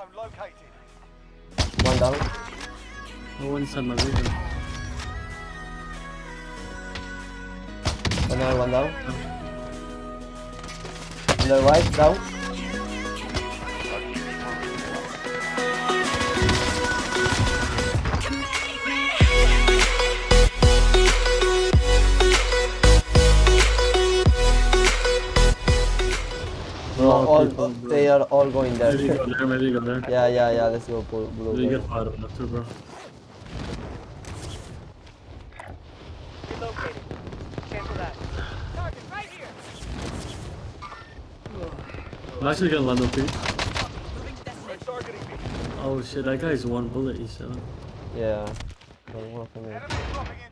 zone located. One down. No one inside my vehicle. Another one down. On the right, down. Bro, all, they are all going there. Maybe go there, maybe go there. yeah, yeah, yeah. Let's go blue. blue Maybe blue. get fired up too, bro. Relocating. Cancel that. Target right here. I'm actually gonna land up here. Moving to destination. Targeting me. Oh shit, that guy's one bullet, he said. Yeah. Don't work on me. Enemy dropping into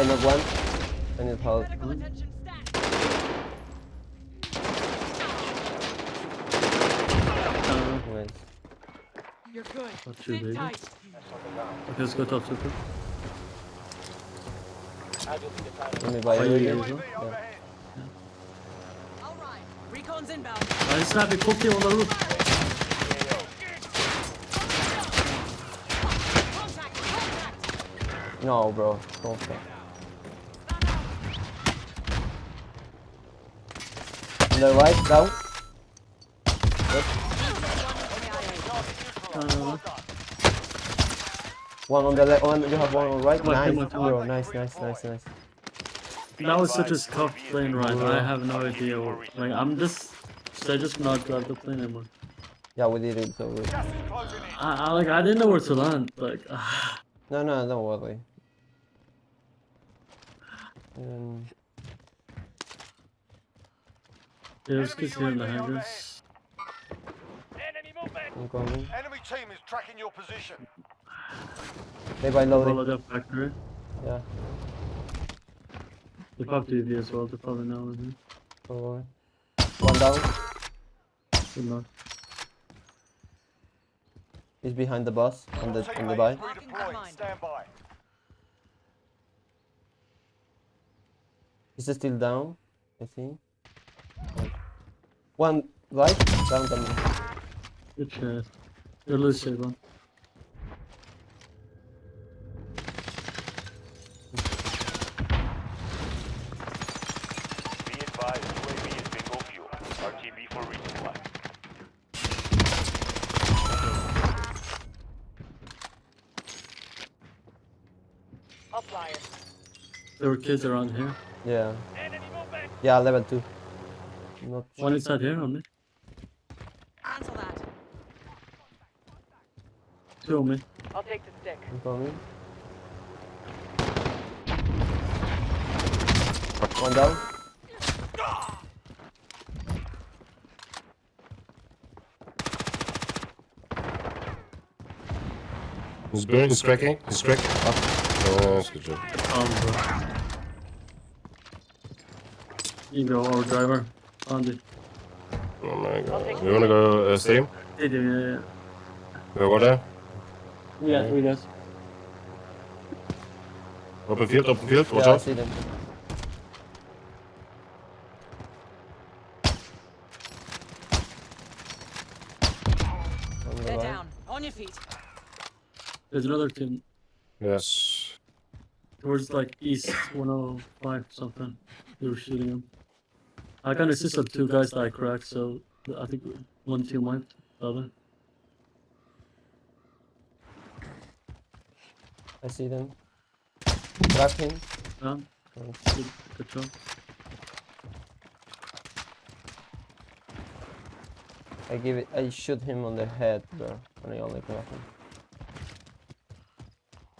I need one. I need help. Medical attention stat. Nice. You're good. Not too Sit big. tight. okay, let's go top super. Let me buy Are you you again. guys, UAV. All right. Recon's inbound. Ah, I snap it, cook it on the roof. Contact. Contact. No, bro. Don't stop. The right, down. Uh, One on the left. One. You have one on the right. Come on, Nice, come on, come on. bro. Nice, nice, nice, nice. that was such a scuffed plane ride. I have no idea. What, like, I'm just. Should I just not drive the plane anymore? Yeah, we did it. So we... Gas is closing in. I, I like I didn't know where to land. Like. No, no, don't worry. Um, there's kids here in the hangars. Enemy movement. I'm coming. Enemy team is tracking your position. They buy loading. Follow that factory. Yeah. They popped UV as well. They probably know. isn't it? Oh, probably. One down. Good luck. He's behind the bus on the on the Teammate buy. Stand by. Is he still down? I think. One right, down, the down. Good shit. You're loose, Shaban. Be advised, UAV is bingo fuel. RTB for resupply. Uplier. There were kids around here. Yeah. Yeah, level two. Not One inside here on me. Cancel that. Two on me. I'll take the stick. coming. One down. He's burning, he's cracking, he's cracking. Oh, good job. Um, bro. Ego or driver. Andy. Oh my god. You wanna go uh, stadium? Yeah, yeah, yeah. Go what there? Yeah, three guys. Open field, open field, watch yeah, I out. see them. They're down. On your feet. There's another team Yes. towards like east 105 something. They were shooting him. I can assist of two guys that I cracked, so I think one team wiped the other. I see them. Grab him. Down. Nice. Good, good job. I give it. I shoot him on the head, bro, and I only grab him.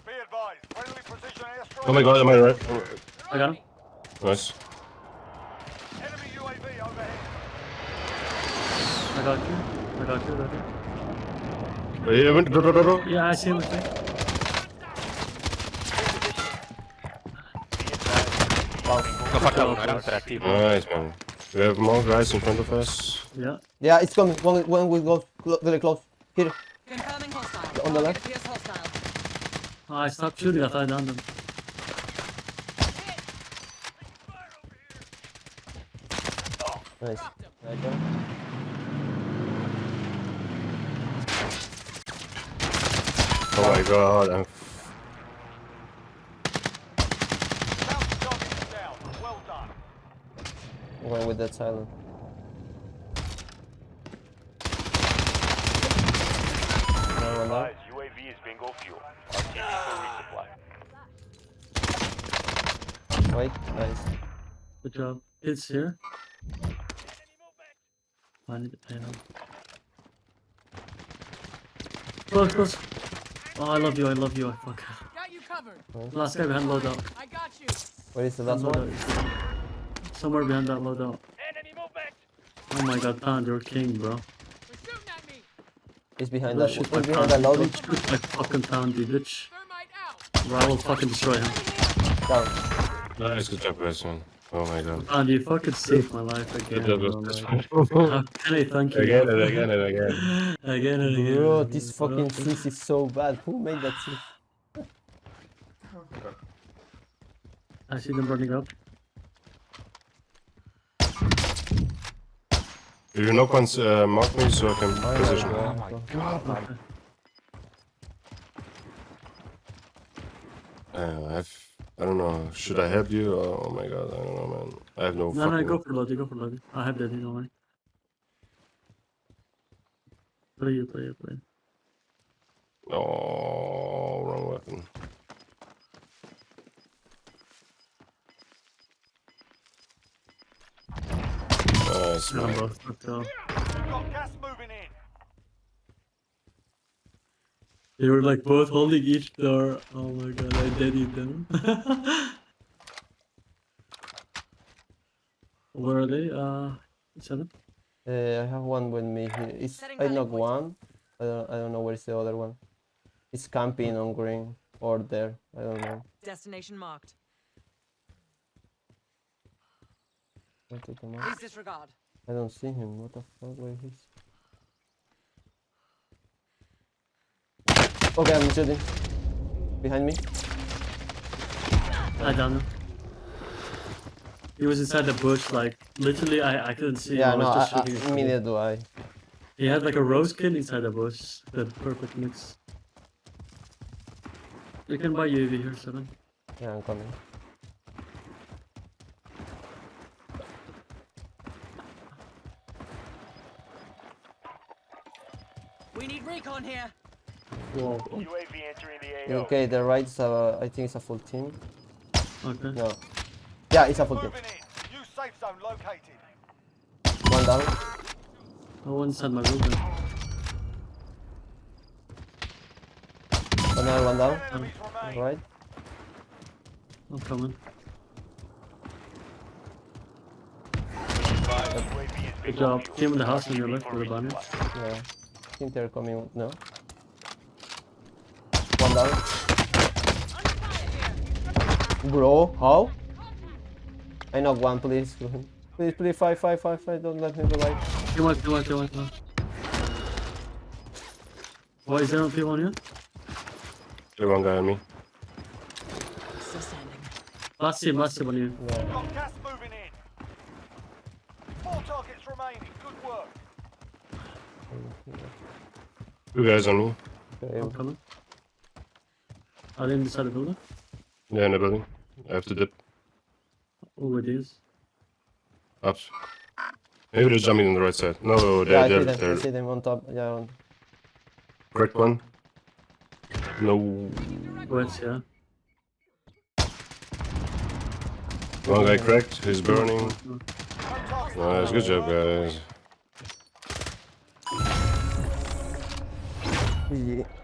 Be advised. Friendly precision airstrike. Oh my god, am I right? I got him. Nice. I got you. I got you, I got you. Wait, I went, go, go, go, go. Yeah, I see him. Okay. Go fuck. Nice, man. We have more guys in front of us. Yeah. Yeah, it's coming. When, one will go clo very close. Here. Confirming. On the left. Oh, I stopped shooting. I thought I done them. Nice. Right there. Oh my god, I'm Bounty target is down. Well. Going with that silent. Another one there. Guys, UAV is bingo fuel. RTB for resupply. Wait, nice. Good job. It's here. I need to pay him. Close, close. Oh, I love you. I love you. I fuck. Got you covered. Last guy behind loadout. I got you. Where is the last Loadout one? is- Somewhere behind that loadout. Enemy movement. Oh my god, Pound, you're king, bro. They're shooting at me. He's behind Don't that. shoot He's my behind Pound. that loading. Don't shoot my fucking Pound, you bitch. Thermite out. Or I will fucking destroy him. Down. nice. Good job, guys, man. Oh my god. Pound, you fucking saved my life again. Bro, guys. like, How can I thank you? Again and again and again. Again and again. Bro, this bro. fucking six is so bad. Who made that six? I see them running up. If you knock once, uh, mark me so I can I know, position. bro. Okay. Uh, I've, I don't know. Should I help you? Oh, oh my god, I don't know, man. I have no No, no, go for Lodi, go for Lodi. I have that, you know, right? Play you, play you, play. Oh, wrong weapon. Nice, Yeah, man. bro. Let's go. We've got gas moving in. They were like both holding each door. Oh my god, I deadied them. Where are they? Uh, seven. Uh, I have one with me here. It's, I rally knocked point. one. I don't, I don't know where's the other one. It's camping on green or there. I don't know. Destination marked. I took him out. Please disregard. I don't see him. What the fuck? Where he's? Okay, I'm shooting. Behind me. I don't know. He was inside the bush, like literally. I I couldn't see. him. Yeah, I was no, just I, shooting. at him. neither do I. He had like a rose kid inside the bush. The perfect mix. You can buy UAV here, seven. Yeah, I'm coming. We need recon here. Whoa. UAV entering the AO. Okay, the right uh, I think it's a full team. Okay. No. Yeah, it's a full team. In. New safe zone located. One down. I went inside my building. Another one down. Ten enemies remain. Right. I'm coming. Good job. fuel. Team in the house on your RTB left for with the banner. Yeah. I think they're coming. No. One down. Under fire here. Bro, how? I knock one, please. kill him. Please, please, five, five, five, five. Don't let me revive. Kill one, kill one, kill one, kill one. Why is there no people on you? There one guy on me. Still standing. Last team, last team on you. Yeah. Got gas moving in. Four targets remaining. Good work. Two guys on me. Okay. I'm coming. Are they inside the building? Yeah, in the building. I have to dip. Oh, it is. Up. Maybe they're jumping on the right side. No, Yeah, I they're, see they're, them. I they're see them on top. Yeah. On. correct one. No. West, yeah. One guy cracked. He's burning. No targets Nice, good job, guys. Yeah.